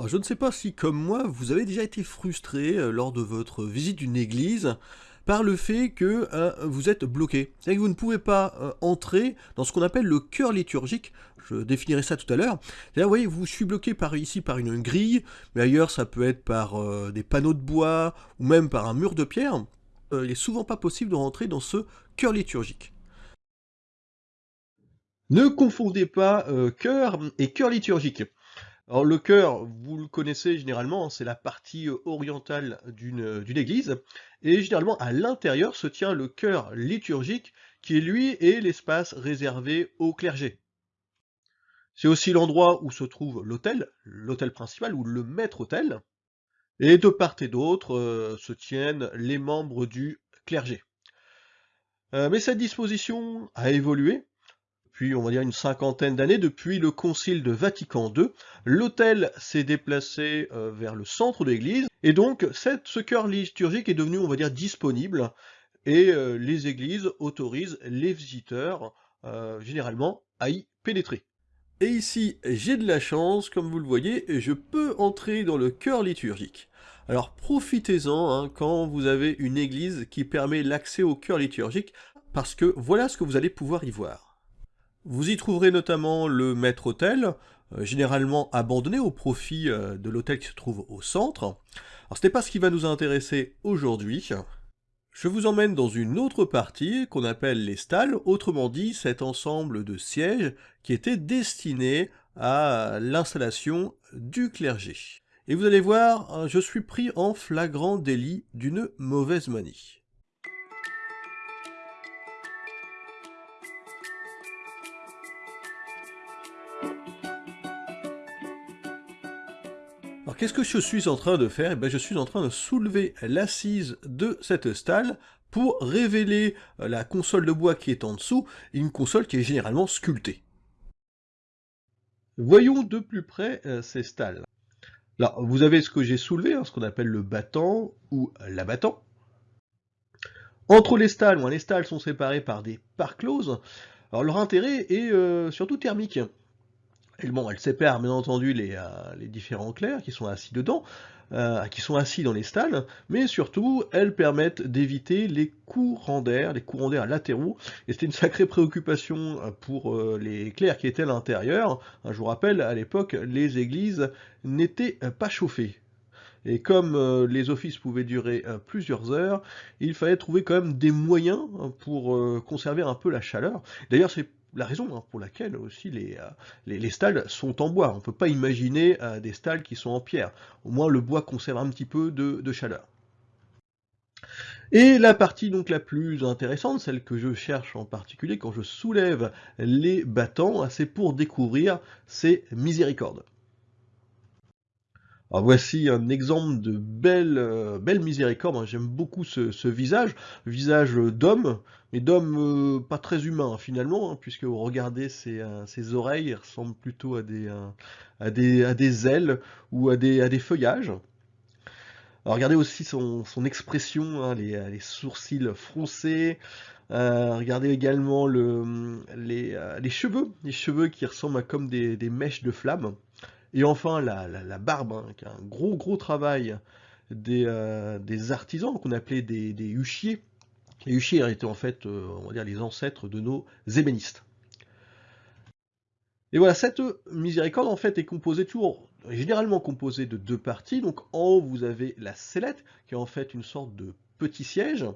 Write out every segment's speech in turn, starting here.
Alors, je ne sais pas si, comme moi, vous avez déjà été frustré euh, lors de votre visite d'une église par le fait que euh, vous êtes bloqué. C'est-à-dire que vous ne pouvez pas euh, entrer dans ce qu'on appelle le cœur liturgique. Je définirai ça tout à l'heure. Vous voyez, vous suis bloqué par ici par une grille, mais ailleurs ça peut être par des panneaux de bois ou même par un mur de pierre. il n'est souvent pas possible de rentrer dans ce cœur liturgique. Ne confondez pas cœur et cœur liturgique. Alors le chœur, vous le connaissez généralement, hein, c'est la partie euh, orientale euh, d'une église, et généralement à l'intérieur se tient le chœur liturgique, qui lui est l'espace réservé au clergé. C'est aussi l'endroit où se trouve l'autel, l'autel principal, ou le maître-autel, et de part et d'autre euh, se tiennent les membres du clergé. mais cette disposition a évolué, on va dire une cinquantaine d'années, depuis le concile de Vatican II, l'autel s'est déplacé euh, vers le centre de l'église, et donc ce cœur liturgique est devenu, on va dire, disponible, et euh, les églises autorisent les visiteurs, euh, généralement, à y pénétrer. Et ici, j'ai de la chance, comme vous le voyez, et je peux entrer dans le cœur liturgique. Alors profitez-en hein, quand vous avez une église qui permet l'accès au cœur liturgique, parce que voilà ce que vous allez pouvoir y voir. Vous y trouverez notamment le maître-autel, euh, généralement abandonné au profit euh, de l'hôtel qui se trouve au centre. Alors ce n'est pas ce qui va nous intéresser aujourd'hui. Je vous emmène dans une autre partie qu'on appelle les stalles, autrement dit cet ensemble de sièges qui était destiné à l'installation du clergé. Et vous allez voir, je suis pris en flagrant délit d'une mauvaise manie. Qu'est-ce que je suis en train de faire? Eh bien, Je suis en train de soulever l'assise de cette stalle pour révéler euh, la console de bois qui est en dessous, une console qui est généralement sculptée. Voyons de plus près euh, ces stalles. Là, vous avez ce que j'ai soulevé, hein, ce qu'on appelle le battant ou l'abattant. Entre les stalles, les stalles sont séparées par des parts closes. Alors leur intérêt est euh, surtout thermique. Bon, elle sépare bien entendu les, euh, les différents clercs qui sont assis dedans, euh, qui sont assis dans les stalles, mais surtout elles permettent d'éviter les courants d'air, les courants d'air latéraux, et c'était une sacrée préoccupation euh, pour les clercs qui étaient à l'intérieur. Je vous rappelle, à l'époque, les églises n'étaient pas chauffées. Et comme les offices pouvaient durer plusieurs heures, il fallait trouver quand même des moyens pour conserver un peu la chaleur. D'ailleurs, c'est la raison hein, pour laquelle aussi euh, les, les, stalles sont en bois. On ne peut pas imaginer euh, des stalles qui sont en pierre. Au moins le bois conserve un petit peu de, chaleur. Et la partie donc la plus intéressante, celle que je cherche en particulier quand je soulève les battants, c'est pour découvrir ces miséricordes. Alors voici un exemple de belle, euh, miséricorde, hein. j'aime beaucoup ce, visage, visage d'homme, mais d'homme euh, pas très humain finalement, hein, puisque regardez ses, euh, oreilles, ressemblent plutôt à des, à des, ailes ou à des, feuillages. Regardez aussi son, expression, hein, les, sourcils froncés, regardez également le, les, les, cheveux, les cheveux qui ressemblent à comme des, des mèches de flammes. Et enfin, la, barbe, hein, qui est un gros gros travail des, euh, artisans qu'on appelait des, des, huchiers. Les huchiers étaient en fait, euh, on va dire, les ancêtres de nos ébénistes. Et voilà, cette miséricorde en fait est composée toujours, généralement composée de deux parties. Donc en haut, vous avez la sellette, qui est en fait une sorte de petit siège.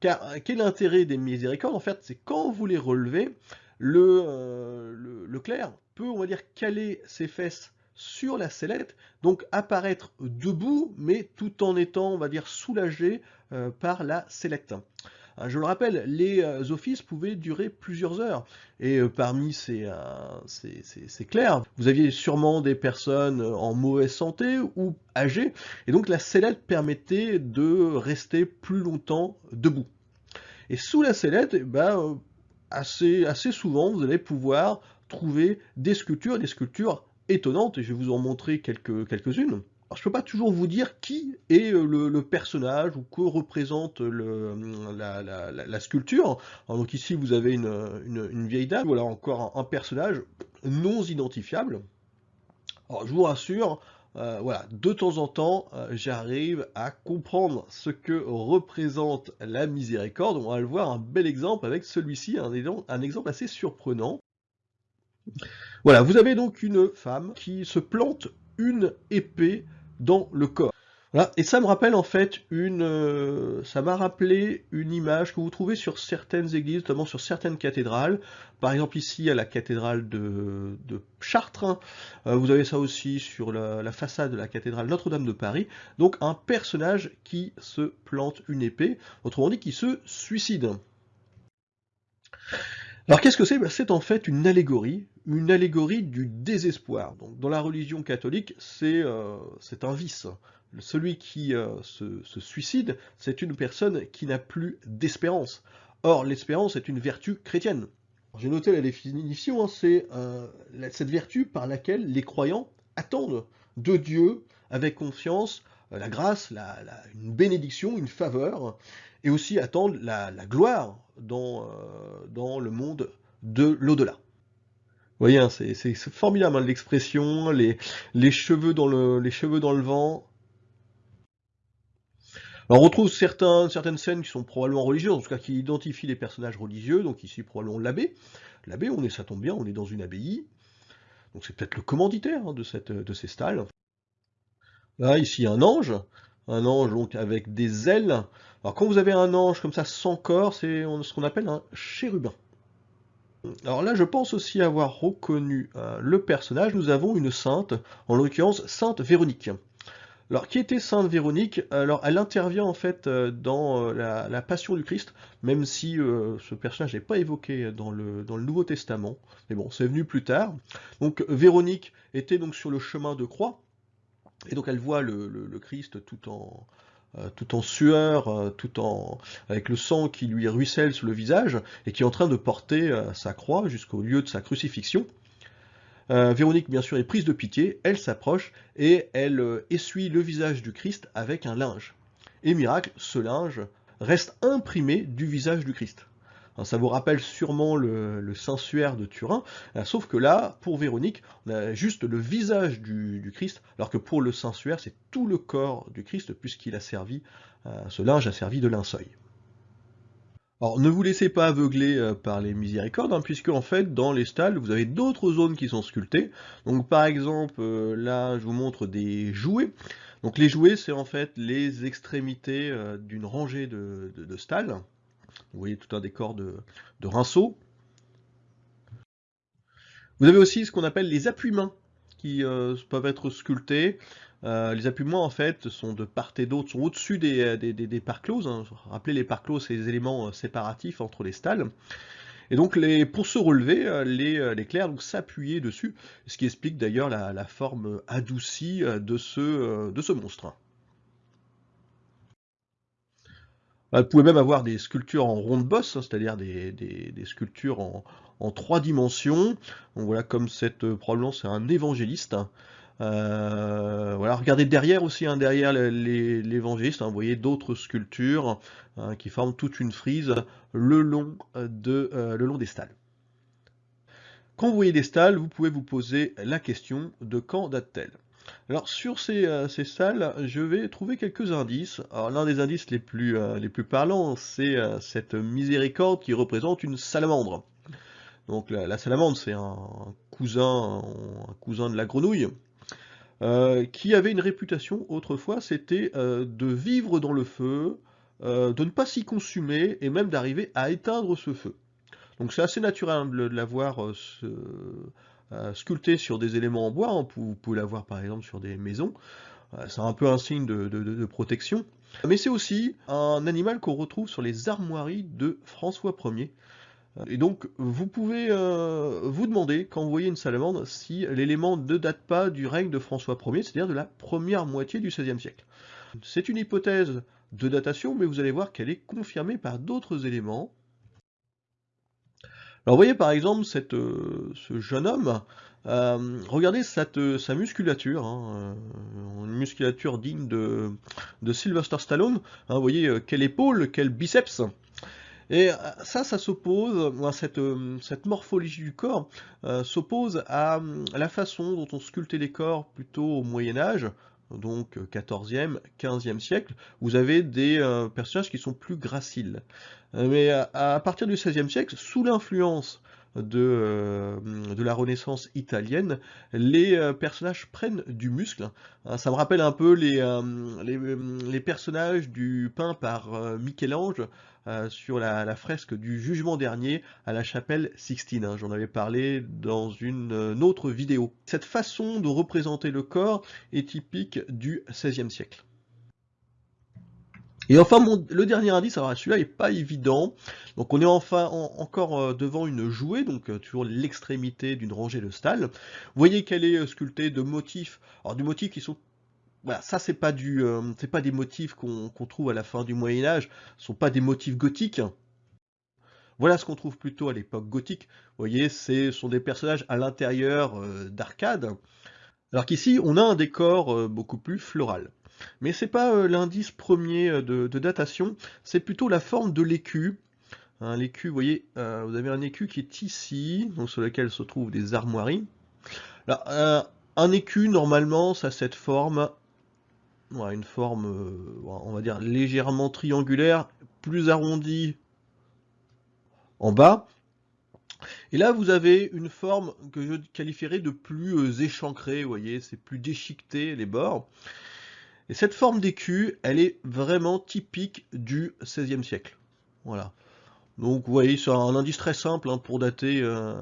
Car quel est l'intérêt des miséricordes? En fait, c'est quand vous les relevez, le, euh, le, le clerc peut, on va dire, caler ses fesses sur la sellette, donc apparaître debout, mais tout en étant, on va dire, soulagé euh, par la sellette. Euh, je le rappelle, les euh, offices pouvaient durer plusieurs heures. Et parmi ces, ces, clercs, vous aviez sûrement des personnes en mauvaise santé ou âgées. Et donc la sellette permettait de rester plus longtemps debout. Et sous la sellette, eh ben, assez souvent, vous allez pouvoir trouver des sculptures, des sculptures étonnante, et je vais vous en montrer quelques, quelques-unes. Alors, je peux pas toujours vous dire qui est euh, le, personnage ou que représente la, sculpture. donc ici, vous avez une, vieille dame, voilà encore un, personnage non identifiable. Alors, je vous rassure, euh, voilà, de temps en temps, euh, j'arrive à comprendre ce que représente la miséricorde. On va le voir un bel exemple avec celui-ci, un exemple assez surprenant. Voilà, vous avez donc une femme qui se plante une épée dans le corps. Et ça me rappelle en fait une, euh, ça m'a rappelé une image que vous trouvez sur certaines églises, notamment sur certaines cathédrales. Par exemple ici à la cathédrale de, Chartres. Hein. Euh, vous avez ça aussi sur la, façade de la cathédrale Notre-Dame de Paris. Donc un personnage qui se plante une épée, autrement dit qui se suicide. Alors qu'est-ce que c'est? Ben, C'est en fait une allégorie, une allégorie du désespoir. Donc, dans la religion catholique, c'est euh, un vice celui qui euh, se, suicide, c'est une personne qui n'a plus d'espérance. Or, l'espérance est une vertu chrétienne. J'ai noté la définition, hein, c'est euh, cette vertu par laquelle les croyants attendent de Dieu avec confiance euh, la grâce, une bénédiction, une faveur, et aussi attendent la, gloire dans, dans, le monde de l'au-delà. Vous voyez, hein, c'est formidable hein, l'expression, les, cheveux dans le, vent, on retrouve certaines scènes qui sont probablement religieuses, en tout cas qui identifient les personnages religieux, donc ici probablement l'abbé. L'abbé, on est, ça tombe bien, on est dans une abbaye, donc c'est peut-être le commanditaire hein, de, cette, de ces stalles. Là, ici, un ange, un ange avec des ailes. Alors quand vous avez un ange comme ça sans corps, c'est ce qu'on appelle un chérubin. Alors là, je pense aussi avoir reconnu euh, le personnage. Nous avons une sainte, en l'occurrence Sainte Véronique. Alors, qui était Sainte Véronique? Alors, elle intervient en fait euh, dans euh, la, Passion du Christ, même si ce personnage n'est pas évoqué dans le, dans le Nouveau Testament. Mais bon, c'est venu plus tard. Donc, Véronique était donc sur le chemin de croix, et donc elle voit le, Christ tout en, en sueur, tout en avec le sang qui lui ruisselle sur le visage, et qui est en train de porter sa croix jusqu'au lieu de sa crucifixion. Euh, Véronique, bien sûr, est prise de pitié, elle s'approche et elle euh, essuie le visage du Christ avec un linge. Et miracle, ce linge reste imprimé du visage du Christ. Ça vous rappelle sûrement le, le de Turin, euh, sauf que là, pour Véronique, on a juste le visage du, Christ, alors que pour le Saint-Suaire, c'est tout le corps du Christ, puisqu'il a servi, ce linge a servi de linceul. Alors ne vous laissez pas aveugler euh, par les miséricordes, hein, puisque en fait dans les stalles vous avez d'autres zones qui sont sculptées. Donc par exemple euh, là je vous montre des jouets. Donc les jouets c'est en fait les extrémités euh, d'une rangée de, stalles. Vous voyez tout un décor de, rinceaux. Vous avez aussi ce qu'on appelle les appuis-mains qui peuvent être sculptés. Euh, les appuis-mois, en fait, sont de part et d'autre, sont au-dessus des, euh, closes. Hein. Rappelez, les parts closes, c'est les éléments euh, séparatifs entre les stalles. Et donc, pour se relever, les, les clercs s'appuyer dessus, ce qui explique d'ailleurs la, forme adoucie de ce monstre. Vous pouvez même avoir des sculptures en ronde bosse, hein, c'est-à-dire des, sculptures en, trois dimensions. Voilà, comme cette, probablement c'est un évangéliste. Euh, voilà, regardez derrière aussi, hein, derrière l'évangéliste, hein, vous voyez d'autres sculptures hein, qui forment toute une frise le long, de, euh, le long des stalles. Quand vous voyez des stalles, vous pouvez vous poser la question de quand date-t-elle? Alors sur ces, euh, ces, stalles, je vais trouver quelques indices. L'un des indices les plus, plus parlants, c'est cette miséricorde qui représente une salamandre. Donc la, salamandre, c'est un, cousin, de la grenouille. Euh, qui avait une réputation autrefois, c'était euh, de vivre dans le feu, euh, de ne pas s'y consumer, et même d'arriver à éteindre ce feu. Donc c'est assez naturel de l'avoir sculpté sur des éléments en bois, hein. vous pouvez l'avoir par exemple sur des maisons, c'est un peu un signe de protection. Mais c'est aussi un animal qu'on retrouve sur les armoiries de François Ier, et donc, vous pouvez euh, vous demander, quand vous voyez une salamandre, si l'élément ne date pas du règne de François Ier, c'est-à-dire de la première moitié du XVIe siècle. C'est une hypothèse de datation, mais vous allez voir qu'elle est confirmée par d'autres éléments. Alors voyez par exemple euh, ce jeune homme, euh, regardez cette, sa musculature, hein, une musculature digne de, de Sylvester Stallone, hein, vous voyez quelle épaule, quel biceps, Et ça, ça s'oppose, cette, cette morphologie du corps s'oppose à, la façon dont on sculptait les corps plutôt au Moyen Âge, donc 14e, 15e siècle, vous avez des personnages qui sont plus graciles. mais à, partir du 16e siècle, sous l'influence de, de, la Renaissance italienne, les personnages prennent du muscle. Hein, ça me rappelle un peu les, les personnages du peint par Michel-Ange euh, sur la, fresque du jugement dernier à la chapelle Sixtine. Hein. J'en avais parlé dans une, euh, autre vidéo. Cette façon de représenter le corps est typique du XVIe siècle. Et enfin, le dernier indice, alors celui-là n'est pas évident. Donc on est enfin encore euh, devant une jouée, donc toujours l'extrémité d'une rangée de stalles. Vous voyez qu'elle est sculptée de motifs, alors du motifs qui sont voilà, ça c'est pas du, euh, pas des motifs qu'on trouve à la fin du Moyen Âge, ce sont pas des motifs gothiques. Voilà ce qu'on trouve plutôt à l'époque gothique. Vous voyez, ce sont des personnages à l'intérieur euh, d'arcades. Alors qu'ici, on a un décor euh, beaucoup plus floral. Mais c'est pas l'indice premier de, datation, c'est plutôt la forme de l'écu. l'écu, vous voyez, vous avez un écu qui est ici, sur lequel se trouvent des armoiries. Un écu, normalement, ça a cette forme une forme, euh, on va dire, légèrement triangulaire, plus arrondie en bas. Et là, vous avez une forme que je qualifierais de plus euh, échancrée, vous voyez, c'est plus déchiqueté les bords. Et cette forme d'écu, elle est vraiment typique du XVIe siècle. Voilà. Donc vous voyez, c'est un indice très simple hein, pour dater, euh,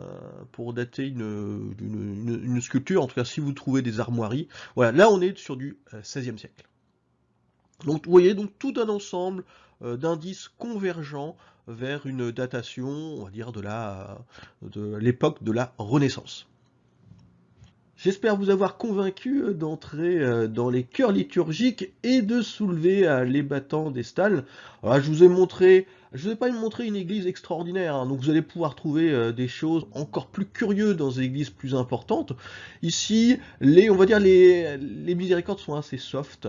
pour dater une, sculpture, en tout cas si vous trouvez des armoiries. Voilà, là on est sur du XVIe euh, siècle. Donc vous voyez donc tout un ensemble euh, d'indices convergents vers une datation, on va dire, de l'époque de la Renaissance. J'espère vous avoir convaincu d'entrer dans les chœurs liturgiques et de soulever les battants des stalles. Alors, je vous ai montré je ne vais pas vous montrer une église extraordinaire, hein. donc vous allez pouvoir trouver euh, des choses encore plus curieuses dans des églises plus importantes. Ici, les, on va dire les, miséricordes sont assez soft.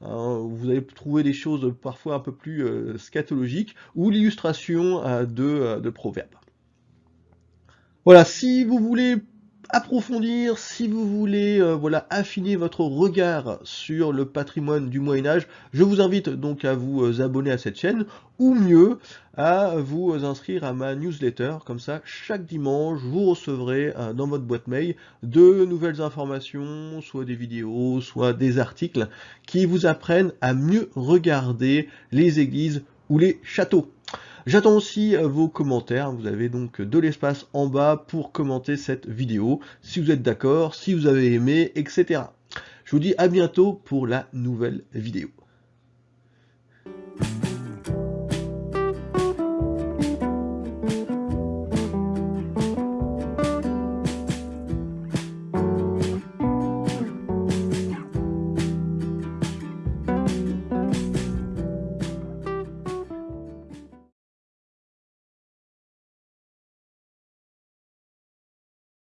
Hein. vous allez trouver des choses parfois un peu plus euh, scatologiques ou l'illustration euh, de proverbes. Voilà, si vous voulez approfondir, si vous voulez euh, voilà, affiner votre regard sur le patrimoine du Moyen-Âge, je vous invite donc à vous euh, abonner à cette chaîne, ou mieux, à vous inscrire à ma newsletter. Comme ça, chaque dimanche, vous recevrez euh, dans votre boîte mail de nouvelles informations, soit des vidéos, soit des articles, qui vous apprennent à mieux regarder les églises ou les châteaux. J'attends aussi euh, vos commentaires, vous avez donc de l'espace en bas pour commenter cette vidéo, si vous êtes d'accord, si vous avez aimé, etc. Je vous dis à bientôt pour la nouvelle vidéo.